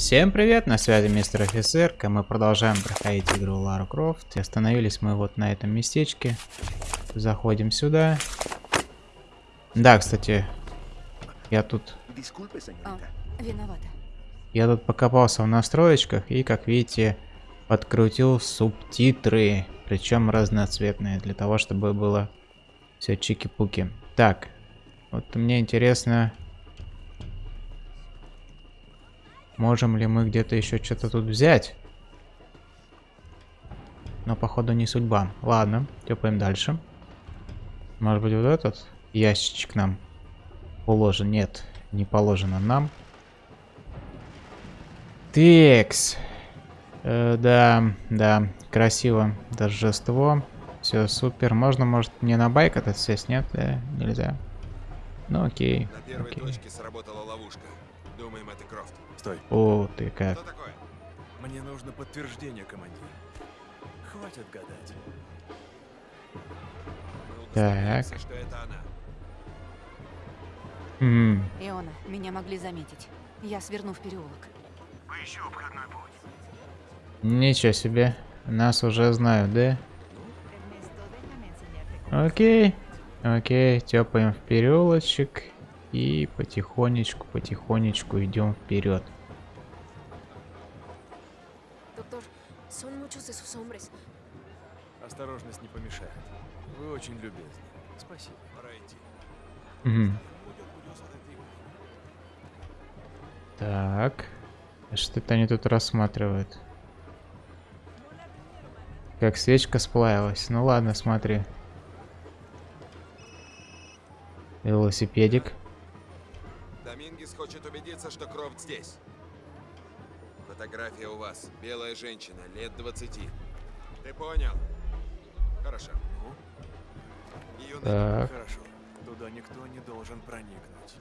Всем привет, на связи мистер офицер, мы продолжаем проходить игру Лара Крофт. И остановились мы вот на этом местечке. Заходим сюда. Да, кстати, я тут... А, виновата. Я тут покопался в настроечках и, как видите, подкрутил субтитры, причем разноцветные, для того, чтобы было все чики-пуки. Так, вот мне интересно, Можем ли мы где-то еще что-то тут взять? Но походу не судьба. Ладно, тепаем дальше. Может быть вот этот ящичек нам положен? Нет, не положено нам. Текс. Э, да, да, красиво. Торжество. Все супер. Можно, может, мне на байк этот сесть? Нет, да, нельзя. Ну окей. На первой окей. точке сработала ловушка. Думаем, это Крофт. Стой. О, ты как. Что такое? Мне нужно подтверждение, командир. Хватит гадать. Мы Так. что это она. М, Иона, меня могли заметить. Я сверну в переулок. Ничего себе. Нас уже знают, да? Окей. Окей, тепаем в переулочек. И потихонечку, потихонечку идем вперед. Doctor, son muchos de sus hombres. Осторожность не помешает. Вы очень любезны. Спасибо. Пора идти. Так. А Что-то они тут рассматривают. Как свечка сплавилась. Ну ладно, смотри. Велосипедик. Хочет убедиться, что Крофт здесь. Фотография у вас. Белая женщина, лет 20. Ты понял? Хорошо. Ну, Ее Так. хорошо. Туда никто не должен проникнуть.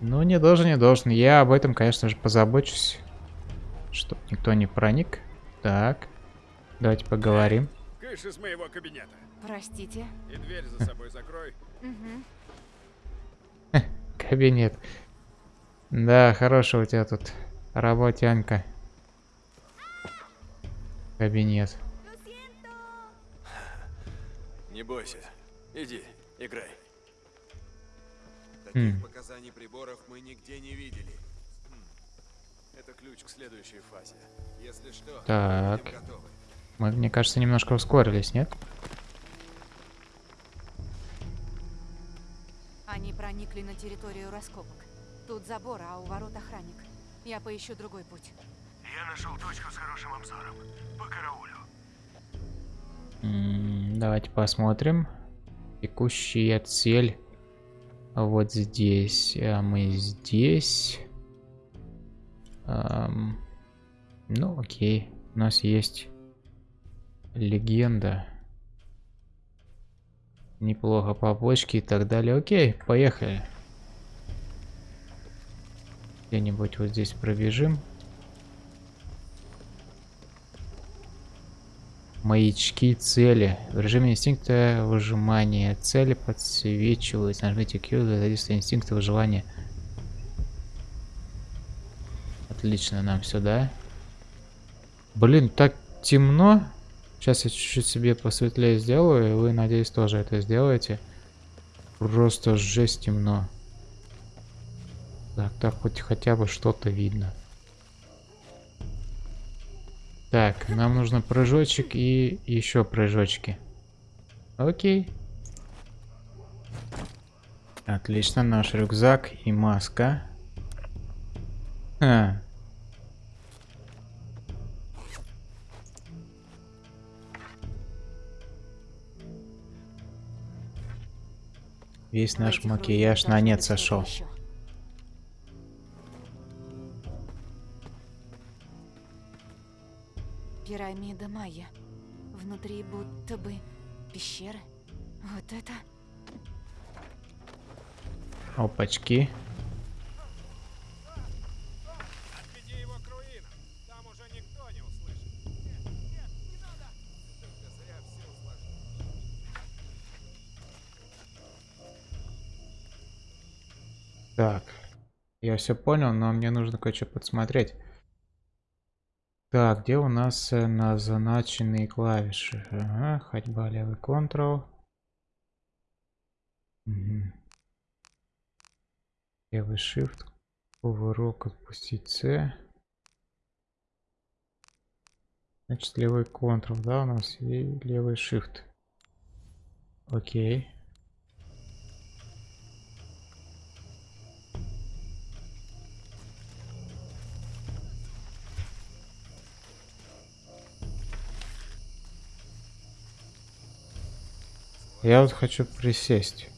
Ну, не должен, не должен. Я об этом, конечно же, позабочусь. Чтоб никто не проник. Так. Давайте поговорим. Кыш из моего кабинета. Простите. И дверь за собой закрой. Мгм. Кабинет. Да, хорошая у тебя тут работянка. Кабинет. Не бойся. Иди, играй. Таких Хм. показаний приборов мы нигде не видели. Это ключ к следующей фазе. Если что, Так. Мы, мне кажется, немножко ускорились, нет? Они проникли на территорию раскопок. Тут забор, а у ворот охранник. Я поищу другой путь. Я нашел точку с хорошим обзором. По караулю. М, Давайте посмотрим. Текущая цель вот здесь. А мы здесь. Ам, ну, окей. У нас есть легенда. Неплохо побочки и так далее. Окей, поехали. Где-нибудь вот здесь пробежим. Маячки цели. В режиме инстинкта выжимания цели подсвечиваются. Нажмите Q для задействия инстинкта выживания. Отлично, нам сюда. Блин, так темно. Сейчас я чуть-чуть себе посветлее сделаю, и вы, надеюсь, тоже это сделаете. Просто жесть темно. Так, так хоть хотя бы что-то видно. Так, нам нужно прыжочек и еще прыжочки. Окей. Отлично, наш рюкзак и маска. А. Весь наш макияж на нет сошел. еще. Пирамида Майя. Внутри будто бы пещеры. Вот это... Опачки. Отведи его к руинам. Там уже никто не услышит. Нет, нет, не надо. Только зря все усложнили. Так. Я все понял, но мне нужно кое-что подсмотреть. Так, где у нас э, назначенные клавиши? Ага, ходьба, левый Ctrl. Мгм. Левый Shift. Кувырок, отпустить C. Значит, левый Ctrl, да, у нас и левый Shift. Окей. Я вот хочу присесть.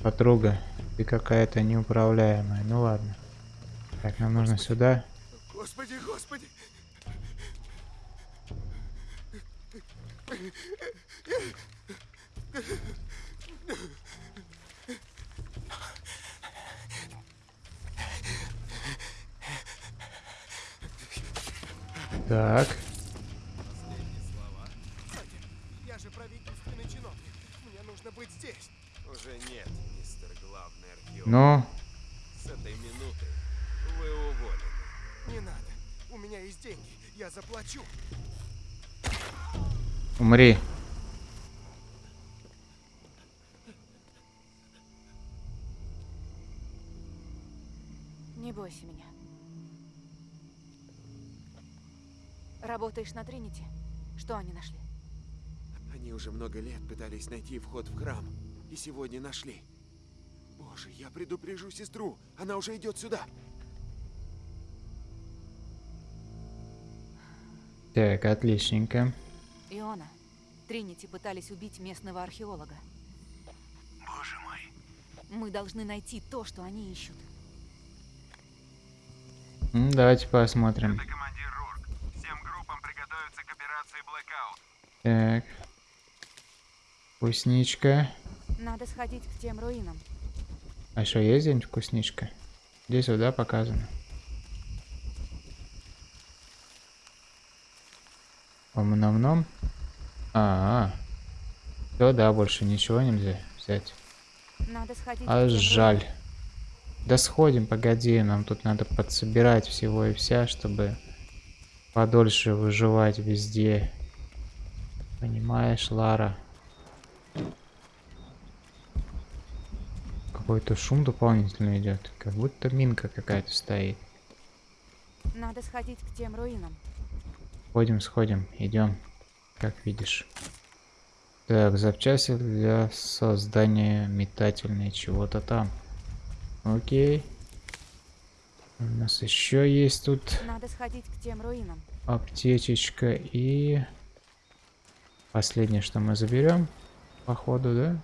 Подруга, ты какая-то неуправляемая. Ну ладно. Так, нам нужно сюда. Господи, господи! Так. Я же правительственный чиновник. Мне здесь. Уже нет, мистер главный археолог. Ну, С этой минуты вы уволены. Не надо. У меня есть деньги. Я заплачу. умри. Не бойся меня. Работаешь на Тринити? Что они нашли? Они уже много лет пытались найти вход в храм. И сегодня нашли. Боже, я предупрежу сестру. Она уже идет сюда. Так, отличненько. Иона, Тринити пытались убить местного археолога. Боже мой. Мы должны найти то, что они ищут. М, Давайте посмотрим. Это командир Рурк. Всем группам приготовиться к операции Blackout. Так. Вкусничка. Надо сходить к тем руинам. А что, есть где-нибудь вкусничка? Здесь вот, да, показано. Ом-ном-ном. А, -а, Все, да, больше ничего нельзя взять. Надо сходить А жаль. Да сходим, погоди, нам тут надо подсобирать всего и вся, чтобы подольше выживать везде. Понимаешь, Лара? Какой-то шум дополнительный идет, как будто минка какая-то стоит. Надо сходить к тем руинам. Сходим, сходим, идем, как видишь. Так, запчасти для создания метательной чего-то там. Окей. У нас еще есть тут Надо сходить к тем руинам. аптечечка и последнее, что мы заберем, походу, да?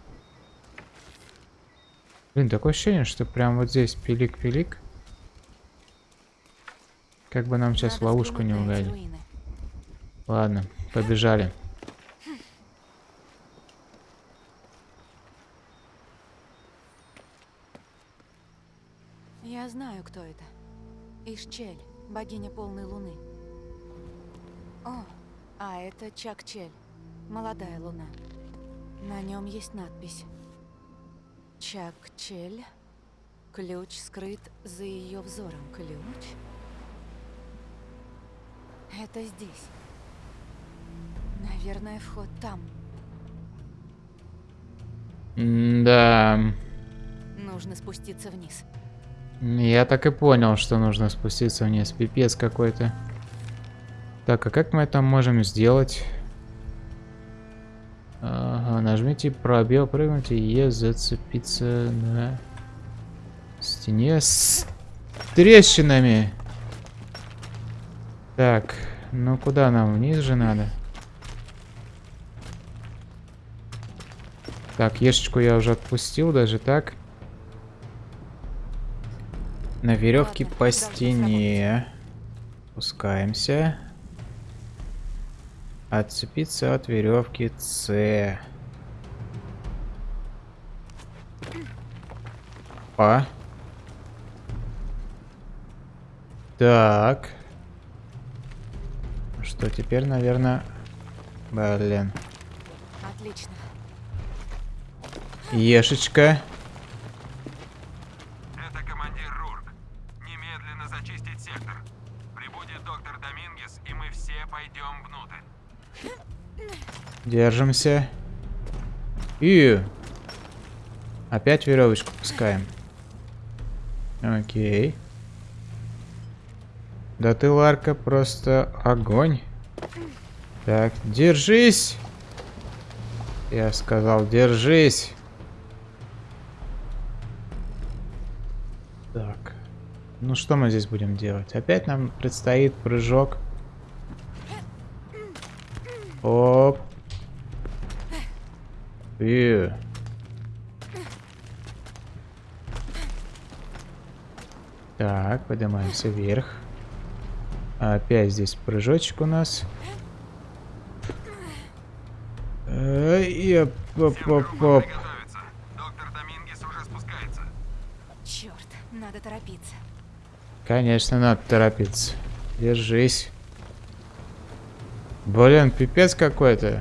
Блин, такое ощущение, что прям вот здесь пилик-пилик. Как бы нам сейчас в ловушку не угодить. Ладно, побежали. Я знаю, кто это. Ишчель, богиня полной луны. О, а это Чак-Чель, молодая луна. На нем есть надпись. Чак-Чель. Ключ скрыт за ее взором. Ключ? Это здесь. Наверное, вход там. Да, Нужно спуститься вниз. я так и понял, что нужно спуститься вниз. Пипец какой-то. Так, а как мы это можем сделать? Нажмите пробел, прыгните и зацепиться на стене с трещинами. Так, ну куда нам? Вниз же надо. Так, ешечку я уже отпустил, даже так. На веревке Ладно, по стене. Спускаемся. Отцепиться от веревки С. Па. Так. Что теперь, наверное... Блин. Отлично. Ешечка. Это командир Рурк. Немедленно зачистить сектор. Прибудет доктор Домингес, и мы все пойдем внутрь. Держимся. И опять веревочку пускаем. Окей. Да ты, Ларка, просто огонь. Так, держись. Я сказал, держись. Так. Ну что мы здесь будем делать? Опять нам предстоит прыжок. Оп. И. Так, поднимаемся вверх. Опять здесь прыжочек у нас. Эй, и оп, оп, оп, оп. Приготовиться. Доктор Домингес уже спускается. Черт, надо торопиться. Конечно, надо торопиться. Держись. Блин, пипец какой-то.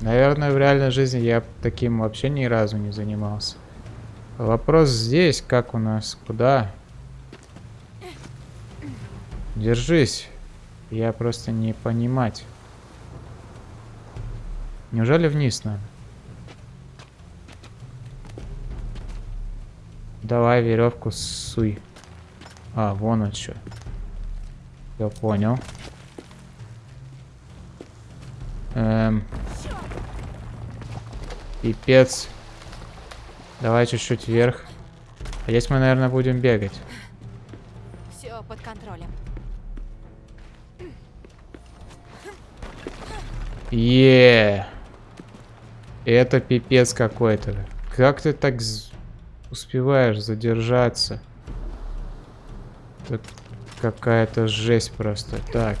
Наверное, в реальной жизни я таким вообще ни разу не занимался. Вопрос здесь, как у нас, куда? Держись. Я просто не понимать. Неужели вниз надо? Давай веревку суй. А, вон он что. Я понял. Эм. Пипец. Давай чуть-чуть вверх. А здесь мы, наверное, будем бегать. Все под контролем. Е. Это пипец какой-то. Как ты так успеваешь задержаться? Это какая-то жесть просто. Так.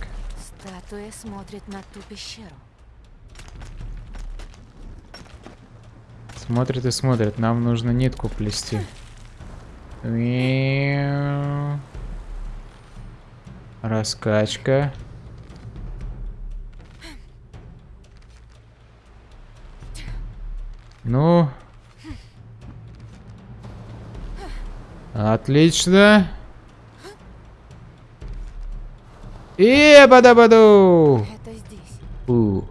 Статуя смотрит на ту пещеру. Смотрит и смотрит. Нам нужно нитку плести. Раскачка. Ну. Отлично. И бада-баду. Это здесь. У.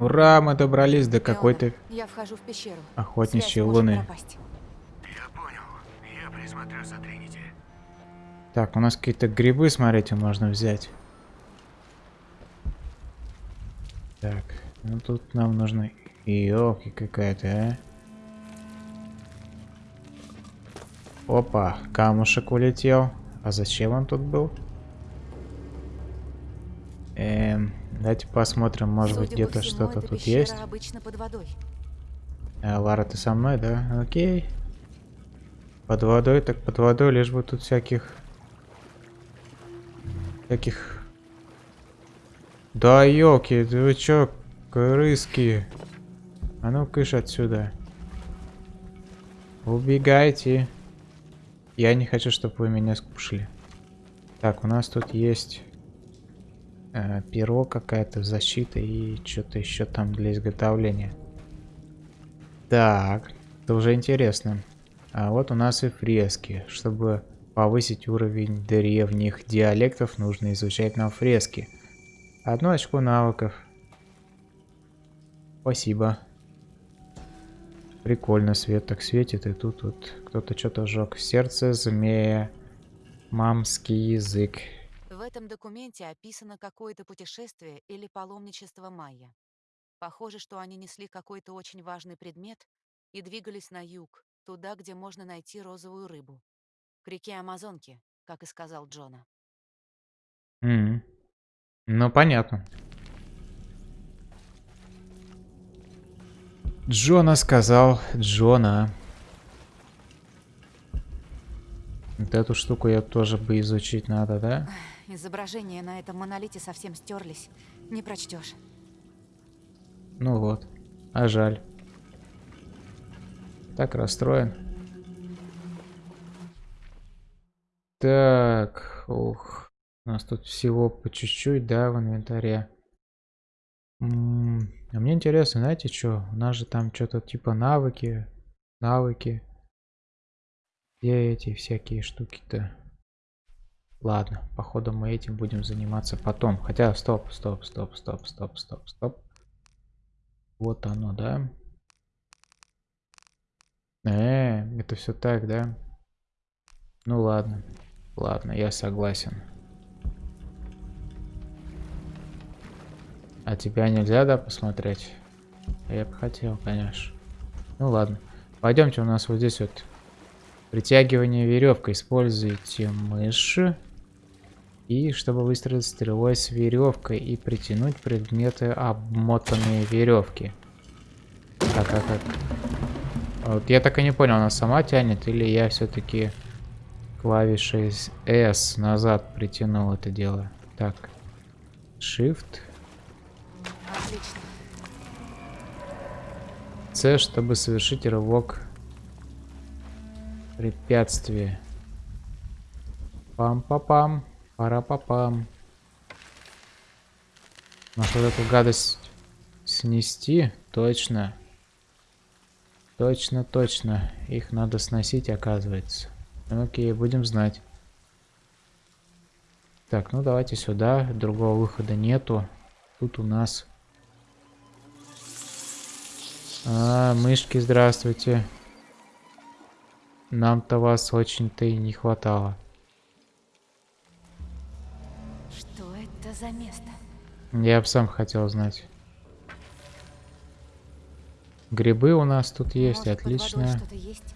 Ура, мы добрались до какой-то Я вхожу в пещеру. охотничьей луны. Я понял. Я присмотрю за Тринити. Так, у нас какие-то грибы, смотрите, можно взять. Так, ну тут нам нужно... Ёлки какая-то, а. Опа, камушек улетел. А зачем он тут был? Эм, давайте посмотрим, может быть Судя по где-то что-то тут есть. обычно под водой. А, Лара, ты со мной, да? Окей. Под водой, так под водой, лишь бы тут всяких... Всяких... Да елки, вы чё, крыски? А ну кыш отсюда. Убегайте. Я не хочу, чтобы вы меня скушали. Так, у нас тут есть э, перо какая-то, защита и что-то еще там для изготовления. Так, это уже интересно. А вот у нас и фрески. Чтобы повысить уровень древних диалектов, нужно изучать нам фрески. Одно очко навыков. Спасибо. Прикольно, свет так светит, и тут вот кто-то что-то сжег. Сердце змея. Мамский язык. В этом документе описано какое-то путешествие или паломничество майя. Похоже, что они несли какой-то очень важный предмет и двигались на юг, туда, где можно найти розовую рыбу. К реке Амазонки, как и сказал Джона. М. Ну, понятно. Джона сказал. Джона. Вот эту штуку я тоже бы изучить надо, да? Изображения на этом монолите совсем стерлись. Не прочтешь. Ну вот. А жаль. Так расстроен. Так, ух. У нас тут всего по чуть-чуть, да, в инвентаре. М, А мне интересно, знаете что? У нас же там что-то типа навыки, навыки. Где эти всякие штуки-то? Ладно, походу мы этим будем заниматься потом. Хотя, стоп, стоп, стоп, стоп, стоп, стоп, стоп. Вот оно, да? Э, это все так, да? Ну ладно, ладно, я согласен. А тебя нельзя, да, посмотреть? Я бы хотел, конечно. Ну ладно. Пойдемте, у нас вот здесь вот притягивание веревкой. Используйте мышь. И чтобы выстрелить стрелой с веревкой и притянуть предметы, обмотанные веревки. Так, а как? Вот я так и не понял, она сама тянет или я все-таки клавишей S назад притянул это дело. Так. Shift. Отлично. C, чтобы совершить рывок препятствия. Пам-па-пам. Пара-па-пам. Может эту гадость снести? Точно. Точно, точно. Их надо сносить, оказывается. Окей, будем знать. Так, ну давайте сюда. Другого выхода нету. Тут у нас... А, мышки, здравствуйте. Нам-то вас очень-то и не хватало. Что это за место? Я бы сам хотел знать. Грибы у нас тут есть, Может, под отлично. есть?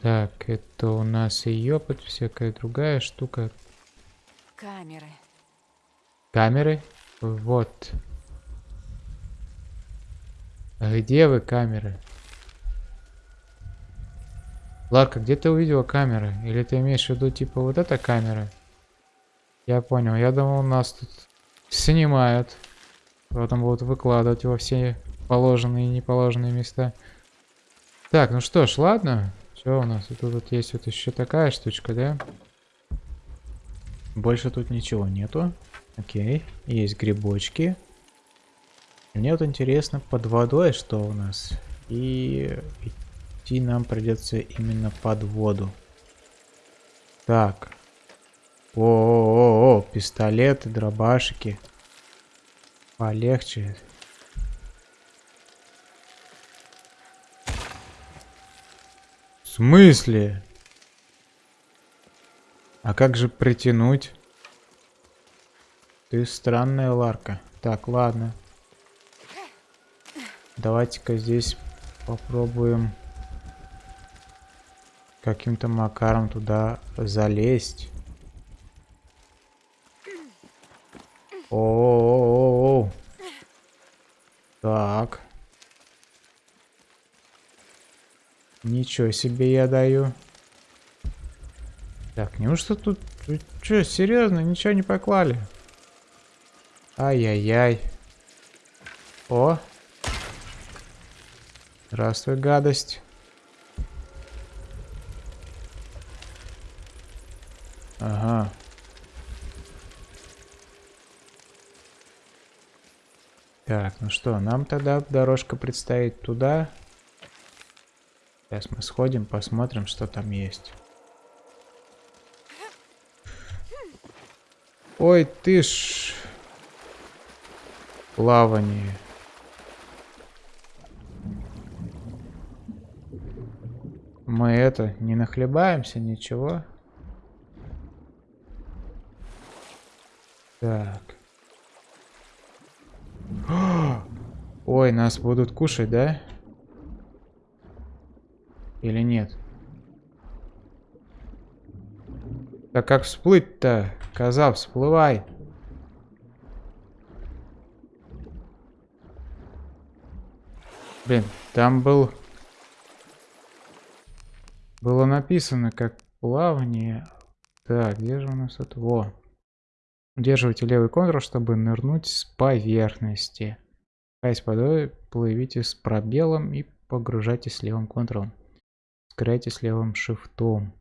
Так, это у нас и ёпать, всякая другая штука. Камеры. Камеры? Вот. А Где вы, камеры? Ларка, где ты увидела камеры? Или ты имеешь в виду, типа, вот эта камера? Я понял. Я думал, нас тут снимают. Потом будут выкладывать во все положенные и неположенные места. Так, ну что ж, ладно. Что у нас? Тут вот есть вот еще такая штучка, да? Больше тут ничего нету. Окей. Есть грибочки. Мне вот интересно, под водой что у нас? И идти нам придется именно под воду. Так. О-о-о, пистолеты, дробашики. Полегче. В смысле? А как же притянуть? Ты странная Ларка. Так, ладно. Давайте-ка здесь попробуем каким-то макаром туда залезть. О-о-о-о. Так. Ничего себе я даю. Так, неужто тут... Чё, серьезно, ничего не поклали? Ай-яй-яй. О. Здравствуй, гадость. Ага. Так, ну что, нам тогда дорожка предстоит туда. Сейчас мы сходим, посмотрим, что там есть. Ой, ты ж... Плавание. Мы это, не нахлебаемся, ничего. Так. Ой, нас будут кушать, да? Или нет? Так как всплыть-то? Коза, всплывай. Блин, там был... Было написано как плавнее. Так, где же у нас это? Во. Удерживайте левый контур, чтобы нырнуть с поверхности. Каясь водой, плывите с пробелом и погружайте с левым контуром. с левым шифтом.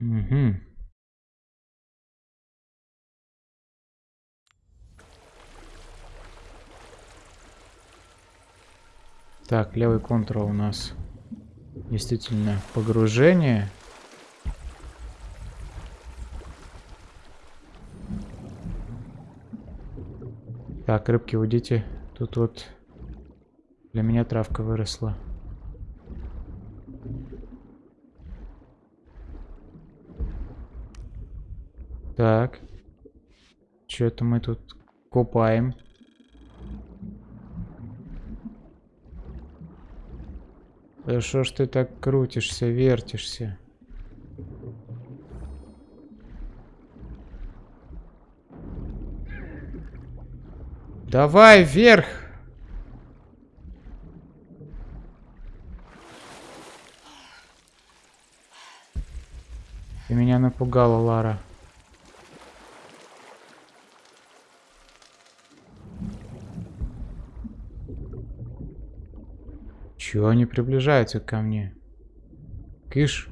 Угу. Так, левый контур у нас действительно погружение. Так, рыбки, уйдите. Тут вот для меня травка выросла. Так. Что-то мы тут копаем. Да что ж ты так крутишься, вертишься? Давай вверх! Ты меня напугала, Лара. Чего они приближаются ко мне? Кыш.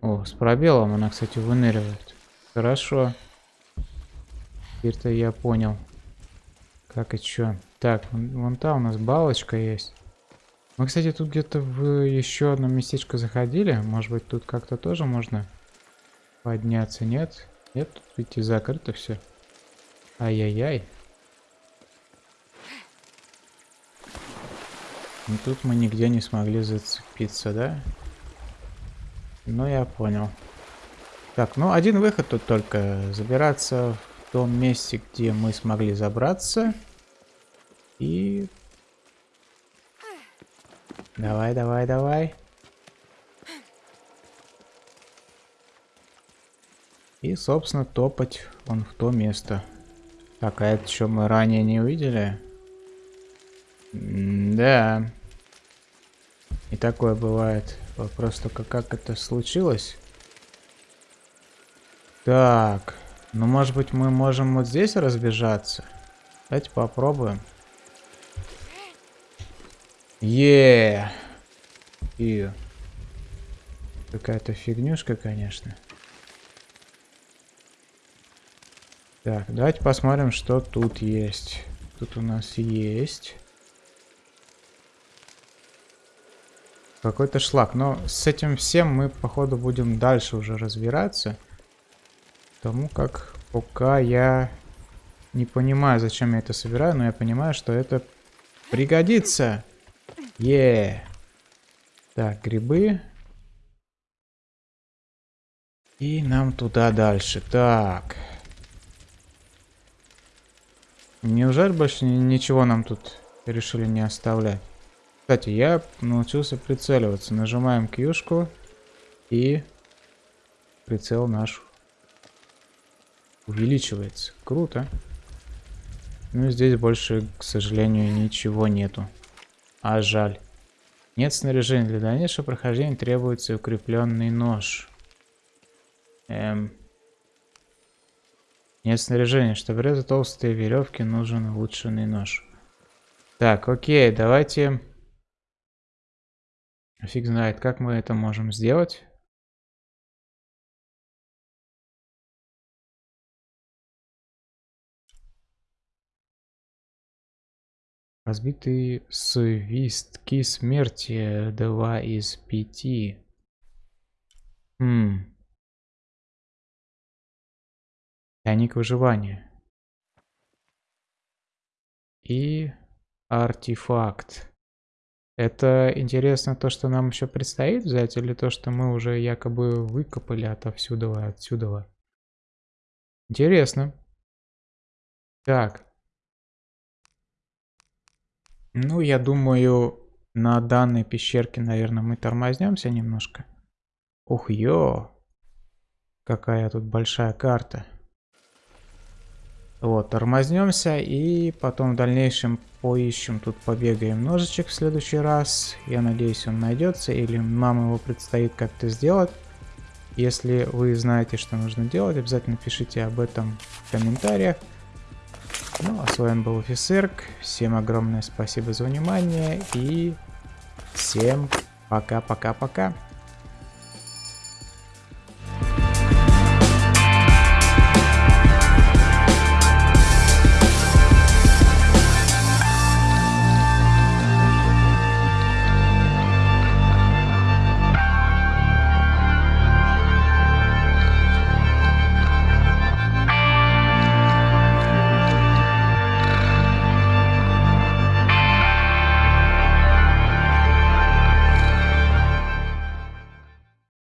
О, с пробелом она, кстати, выныривает. Хорошо. Теперь-то я понял. Как и чё. Так, вон, там у нас балочка есть. Мы, кстати, тут где-то в еще одно местечко заходили. Может быть, тут как-то тоже можно подняться? Нет? Нет, тут и закрыто все. Ай-яй-яй. Ну тут мы нигде не смогли зацепиться, да? Ну, я понял. Так, ну один выход тут только. Забираться в том месте, где мы смогли забраться. И... Давай, давай, давай. И, собственно, топать он в то место. Так, а это что мы ранее не увидели? Да. И такое бывает. Вопрос только как это случилось. Так. Ну, может быть, мы можем вот здесь разбежаться? Давайте попробуем. Е. И какая-то фигнюшка, конечно. Так, давайте посмотрим, что тут есть. Тут у нас есть. Какой-то шлак. Но с этим всем мы, походу, будем дальше уже разбираться. Потому как пока я не понимаю, зачем я это собираю, но я понимаю, что это пригодится. Е. Так, грибы. И нам туда дальше. Так. Неужели больше ничего нам тут решили не оставлять? Кстати, я научился прицеливаться. Нажимаем кьюшку и прицел наш увеличивается. Круто. Ну здесь больше, к сожалению, ничего нету. А жаль. Нет снаряжения. Для дальнейшего прохождения требуется укрепленный нож. Эм. Нет снаряжения. Чтобы резать толстые веревки, нужен улучшенный нож. Так, окей, давайте Фиг знает, как мы это можем сделать. Разбитый свистки смерти 2 из 5. Хм. Тайник выживания. И артефакт. Это интересно то, что нам еще предстоит взять, или то, что мы уже якобы выкопали отовсюду, отсюда? Интересно. Так. Ну, я думаю, на данной пещерке, наверное, мы тормознемся немножко. Ух, ё! Какая тут большая карта. Вот, тормознемся и потом в дальнейшем поищем, тут побегаем ножичек в следующий раз. Я надеюсь он найдется или нам его предстоит как-то сделать. Если вы знаете, что нужно делать, обязательно пишите об этом в комментариях. Ну, а с вами был Офисерк. Всем огромное спасибо за внимание и всем пока-пока-пока.